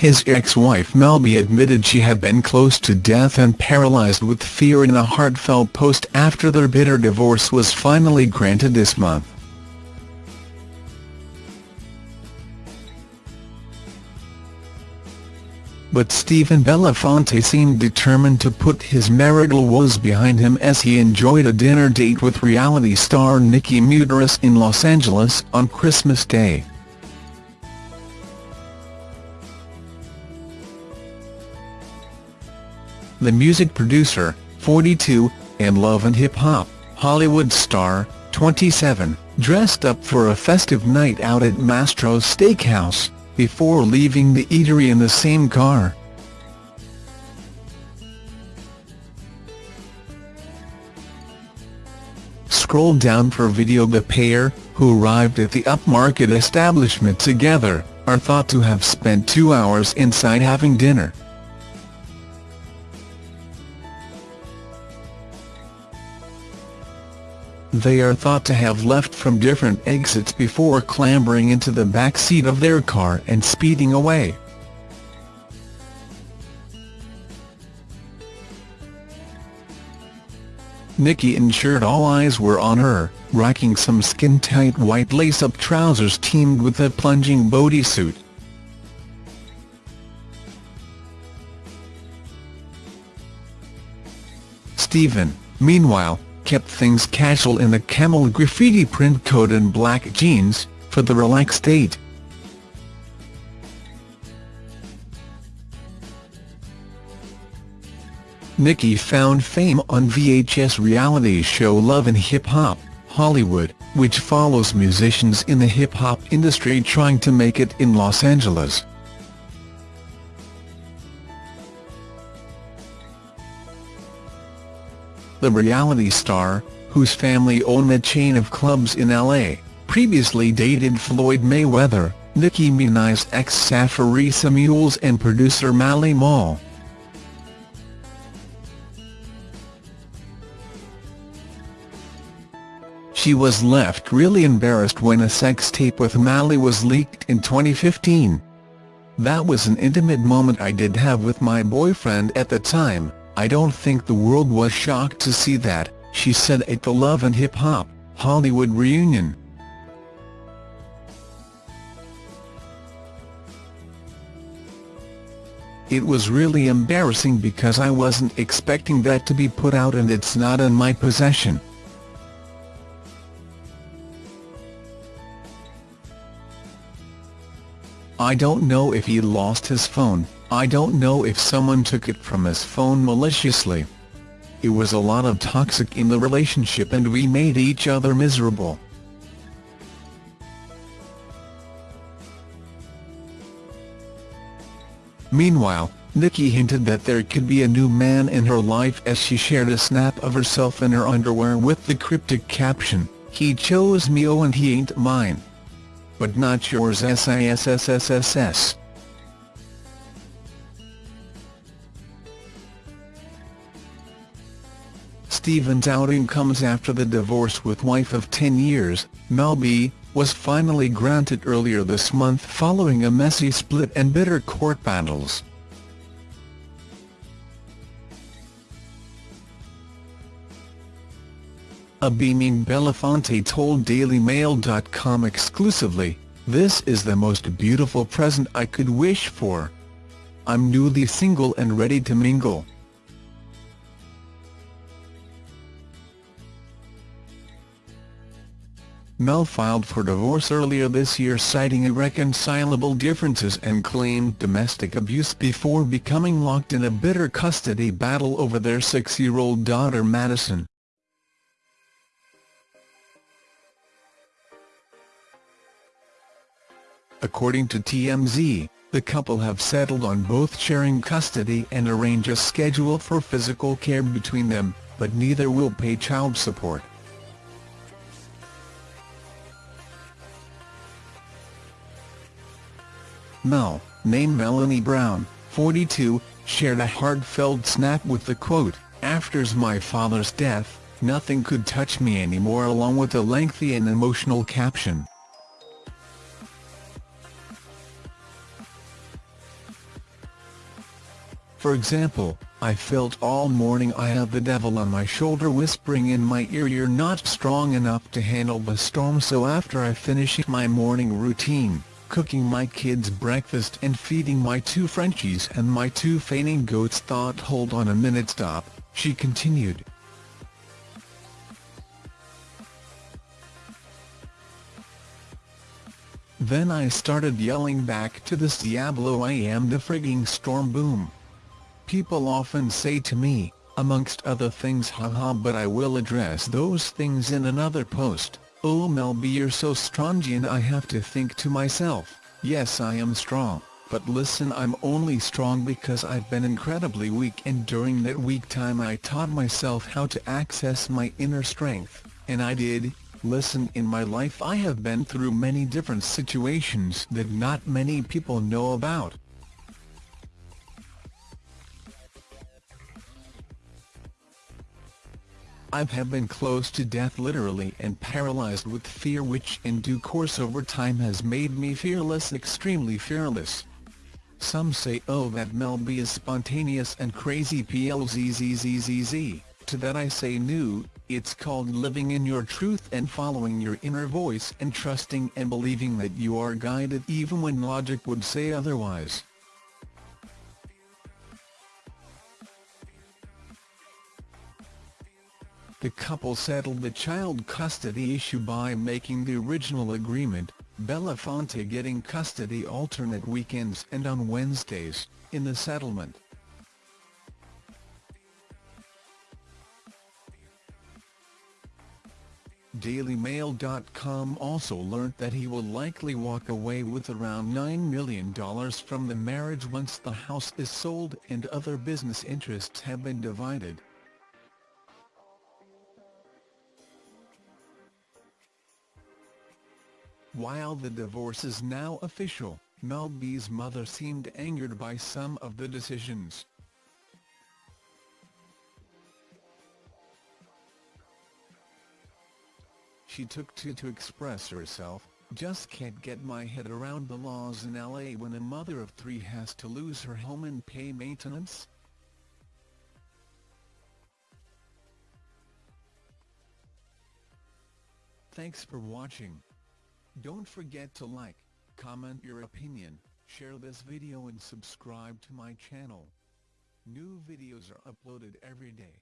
his ex-wife Mel B admitted she had been close to death and paralyzed with fear in a heartfelt post after their bitter divorce was finally granted this month. But Stephen Belafonte seemed determined to put his marital woes behind him as he enjoyed a dinner date with reality star Nikki Mudarris in Los Angeles on Christmas Day. The music producer, 42, and Love and Hip Hop, Hollywood star, 27, dressed up for a festive night out at Mastro's Steakhouse before leaving the eatery in the same car. Scroll down for video The pair, who arrived at the upmarket establishment together, are thought to have spent two hours inside having dinner. They are thought to have left from different exits before clambering into the back seat of their car and speeding away. Nikki ensured all eyes were on her, rocking some skin-tight white lace-up trousers teamed with a plunging bodysuit. Stephen, meanwhile, kept things casual in the camel graffiti print coat and black jeans, for the relaxed date. Nikki found fame on VH1 reality show Love and Hip Hop, Hollywood, which follows musicians in the hip-hop industry trying to make it in Los Angeles. The reality star, whose family owned a chain of clubs in L.A., previously dated Floyd Mayweather, Nicki Minaj's ex Safaree Samuels and producer Mally Mall. She was left really embarrassed when a sex tape with Mally was leaked in 2015. That was an intimate moment I did have with my boyfriend at the time, I don't think the world was shocked to see that, she said at the Love and Hip Hop, Hollywood reunion. It was really embarrassing because I wasn't expecting that to be put out and it's not in my possession. I don't know if he lost his phone, I don't know if someone took it from his phone maliciously. It was a lot of toxic in the relationship and we made each other miserable. Meanwhile, Nikki hinted that there could be a new man in her life as she shared a snap of herself in her underwear with the cryptic caption, he chose me oh and he ain't mine. But not yours SISSSSS. Stephen's outing comes after the divorce with wife of 10 years, Mel B, was finally granted earlier this month following a messy split and bitter court battles. A beaming Belafonte told DailyMail.com exclusively, This is the most beautiful present I could wish for. I'm newly single and ready to mingle. Mel filed for divorce earlier this year citing irreconcilable differences and claimed domestic abuse before becoming locked in a bitter custody battle over their six-year-old daughter Madison. According to TMZ, the couple have settled on both sharing custody and arrange a schedule for physical care between them, but neither will pay child support. Mel, named Melanie Brown, 42, shared a heartfelt snap with the quote, After's my father's death, nothing could touch me anymore along with a lengthy and emotional caption. For example, I felt all morning I have the devil on my shoulder whispering in my ear you're not strong enough to handle the storm so after I finish my morning routine, cooking my kids breakfast and feeding my two Frenchies and my two fainting goats thought hold on a minute stop, she continued. Then I started yelling back to this Diablo I am the frigging storm boom. People often say to me, amongst other things haha but I will address those things in another post, oh Mel B you're so strongy and I have to think to myself, yes I am strong, but listen I'm only strong because I've been incredibly weak and during that weak time I taught myself how to access my inner strength, and I did, Listen in my life I have been through many different situations that not many people know about. I have been close to death literally and paralyzed with fear which in due course over time has made me fearless extremely fearless. Some say oh that Mel B is spontaneous and crazy plzzzzz, to that I say new, it's called living in your truth and following your inner voice and trusting and believing that you are guided even when logic would say otherwise. The couple settled the child custody issue by making the original agreement, Belafonte getting custody alternate weekends and on Wednesdays, in the settlement. DailyMail.com also learnt that he will likely walk away with around $9 million from the marriage once the house is sold and other business interests have been divided. While the divorce is now official, Mel B's mother seemed angered by some of the decisions. She took to to express herself, just can't get my head around the laws in LA when a mother of three has to lose her home and pay maintenance. Thanks for watching. Don't forget to like, comment your opinion, share this video and subscribe to my channel. New videos are uploaded every day.